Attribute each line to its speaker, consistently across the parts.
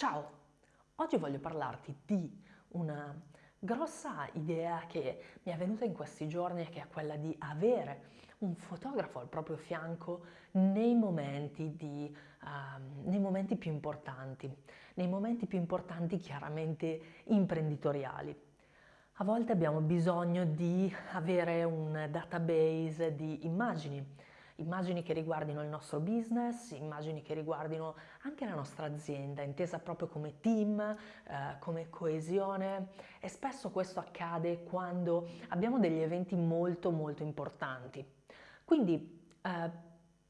Speaker 1: Ciao! Oggi voglio parlarti di una grossa idea che mi è venuta in questi giorni che è quella di avere un fotografo al proprio fianco nei momenti, di, uh, nei momenti più importanti, nei momenti più importanti chiaramente imprenditoriali. A volte abbiamo bisogno di avere un database di immagini, immagini che riguardino il nostro business, immagini che riguardino anche la nostra azienda, intesa proprio come team, eh, come coesione e spesso questo accade quando abbiamo degli eventi molto molto importanti. Quindi eh,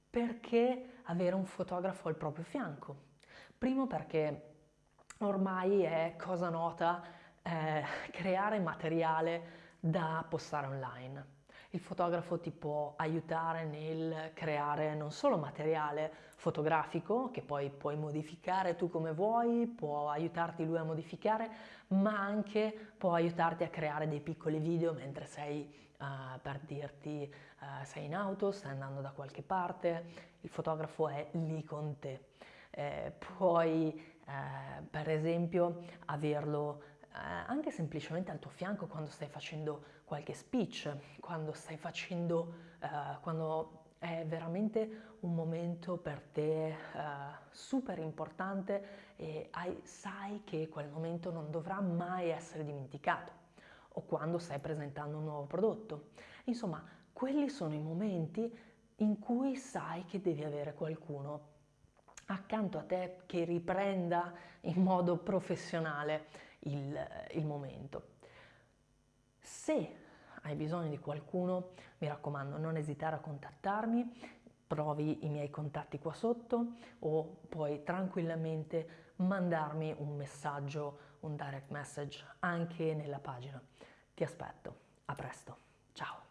Speaker 1: perché avere un fotografo al proprio fianco? Primo perché ormai è cosa nota eh, creare materiale da postare online. Il fotografo ti può aiutare nel creare non solo materiale fotografico, che poi puoi modificare tu come vuoi, può aiutarti lui a modificare, ma anche può aiutarti a creare dei piccoli video mentre sei, uh, per dirti, uh, sei in auto, stai andando da qualche parte, il fotografo è lì con te. Eh, puoi, eh, per esempio, averlo anche semplicemente al tuo fianco quando stai facendo qualche speech, quando stai facendo, eh, quando è veramente un momento per te eh, super importante e hai, sai che quel momento non dovrà mai essere dimenticato o quando stai presentando un nuovo prodotto. Insomma, quelli sono i momenti in cui sai che devi avere qualcuno accanto a te che riprenda in modo professionale il, il momento. Se hai bisogno di qualcuno, mi raccomando non esitare a contattarmi, provi i miei contatti qua sotto o puoi tranquillamente mandarmi un messaggio, un direct message anche nella pagina. Ti aspetto, a presto, ciao!